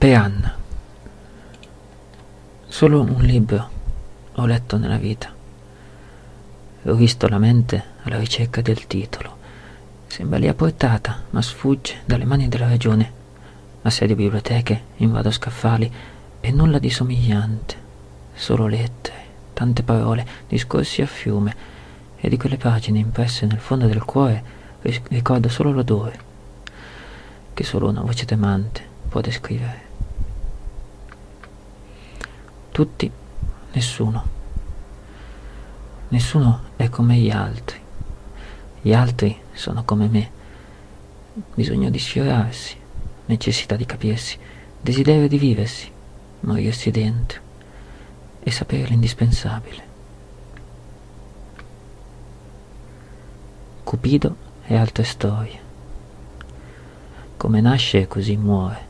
Per Anna. Solo un libro ho letto nella vita. Ho visto la mente alla ricerca del titolo. Sembra lì a portata, ma sfugge dalle mani della ragione. Assedio biblioteche, invado scaffali e nulla di somigliante. Solo lettere, tante parole, discorsi a fiume e di quelle pagine impresse nel fondo del cuore ricordo solo l'odore che solo una voce tremante può descrivere. Tutti, nessuno. Nessuno è come gli altri. Gli altri sono come me. Bisogno di sfiorarsi, necessità di capirsi, desiderio di viversi, morirsi dentro e sapere l'indispensabile. Cupido e altre storie. Come nasce così muore.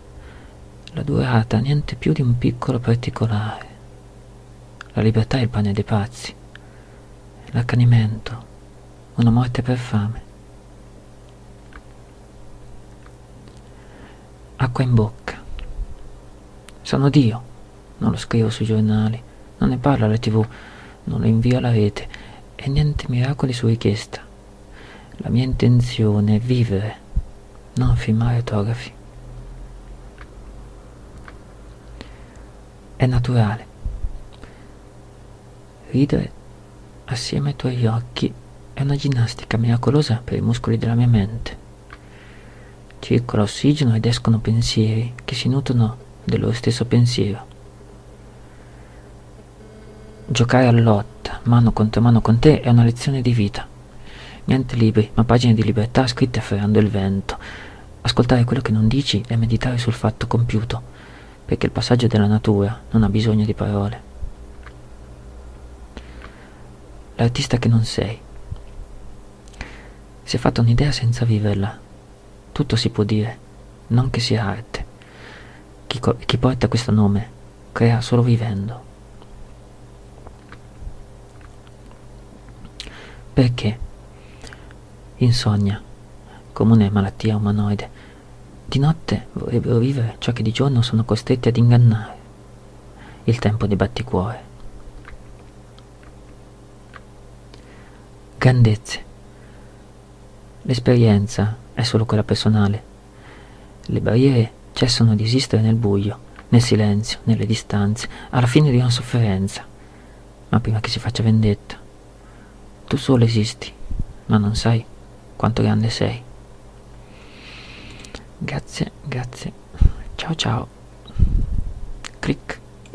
La durata niente più di un piccolo particolare. La libertà è il pane dei pazzi. L'accanimento, una morte per fame. Acqua in bocca. Sono Dio, non lo scrivo sui giornali, non ne parlo alla tv, non lo invio alla rete e niente miracoli su richiesta. La mia intenzione è vivere non filmare autografi. È naturale. Ridere assieme ai tuoi occhi è una ginnastica miracolosa per i muscoli della mia mente. Circola ossigeno ed escono pensieri che si nutrono del loro stesso pensiero. Giocare a lotta, mano contro mano con te, è una lezione di vita. Niente libri, ma pagine di libertà scritte afferrando il vento. Ascoltare quello che non dici e meditare sul fatto compiuto, perché il passaggio della natura non ha bisogno di parole. L'artista che non sei. Si è fatta un'idea senza viverla. Tutto si può dire, non che sia arte. Chi, chi porta questo nome crea solo vivendo. Perché? Insonnia, comune malattia umanoide. Di notte vorrebbero vivere ciò che di giorno sono costretti ad ingannare. Il tempo dei batticuore. Grandezze. L'esperienza è solo quella personale. Le barriere cessano di esistere nel buio, nel silenzio, nelle distanze, alla fine di una sofferenza. Ma prima che si faccia vendetta, tu solo esisti, ma non sai quanto grande sei. Grazie, grazie. Ciao ciao. Click.